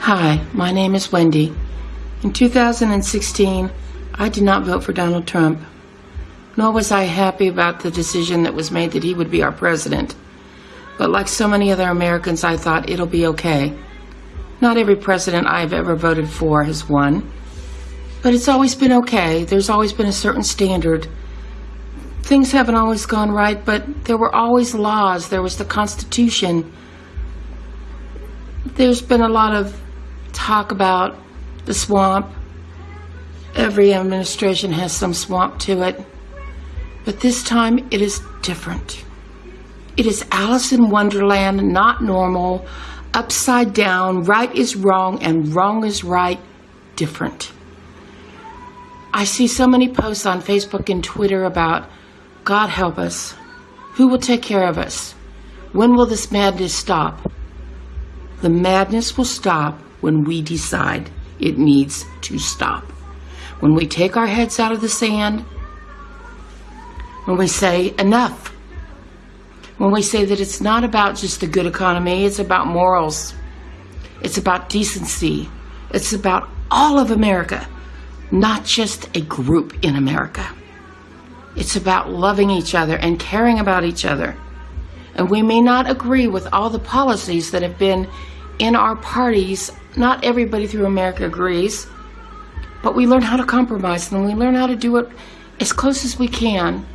Hi, my name is Wendy. In 2016, I did not vote for Donald Trump, nor was I happy about the decision that was made that he would be our president. But like so many other Americans, I thought it'll be okay. Not every president I've ever voted for has won, but it's always been okay. There's always been a certain standard. Things haven't always gone right, but there were always laws. There was the Constitution. There's been a lot of talk about the swamp. Every administration has some swamp to it. But this time it is different. It is Alice in Wonderland, not normal, upside down, right is wrong and wrong is right, different. I see so many posts on Facebook and Twitter about God help us. Who will take care of us? When will this madness stop? The madness will stop when we decide it needs to stop. When we take our heads out of the sand, when we say enough, when we say that it's not about just a good economy, it's about morals, it's about decency, it's about all of America, not just a group in America. It's about loving each other and caring about each other. And we may not agree with all the policies that have been in our parties. Not everybody through America agrees, but we learn how to compromise and we learn how to do it as close as we can.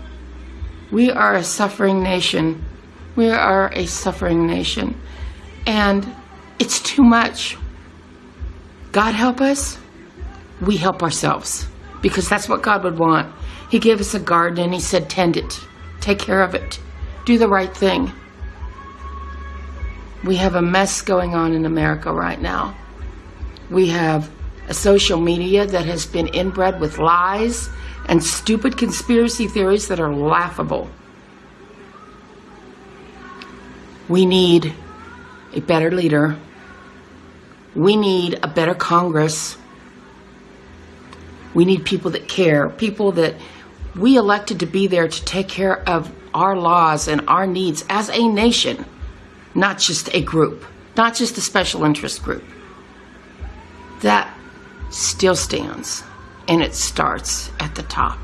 We are a suffering nation. We are a suffering nation. And it's too much. God help us. We help ourselves because that's what God would want. He gave us a garden and He said, tend it, take care of it, do the right thing. We have a mess going on in America right now. We have a social media that has been inbred with lies and stupid conspiracy theories that are laughable. We need a better leader. We need a better Congress. We need people that care, people that we elected to be there to take care of our laws and our needs as a nation not just a group, not just a special interest group. That still stands, and it starts at the top.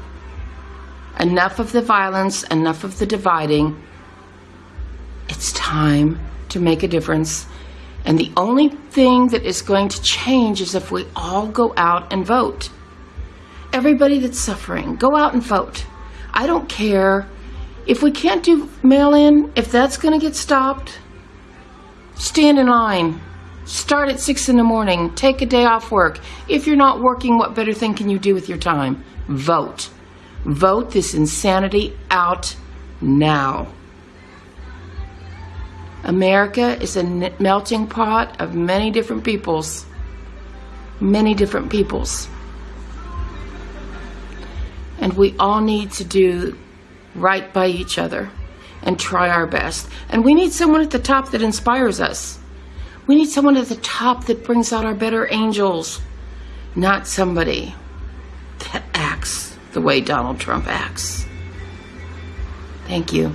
Enough of the violence, enough of the dividing. It's time to make a difference. And the only thing that is going to change is if we all go out and vote. Everybody that's suffering, go out and vote. I don't care. If we can't do mail in, if that's going to get stopped, Stand in line. Start at 6 in the morning. Take a day off work. If you're not working, what better thing can you do with your time? Vote. Vote this insanity out now. America is a melting pot of many different peoples. Many different peoples. And we all need to do right by each other and try our best. And we need someone at the top that inspires us. We need someone at the top that brings out our better angels, not somebody that acts the way Donald Trump acts. Thank you.